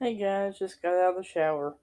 Hey guys, just got out of the shower.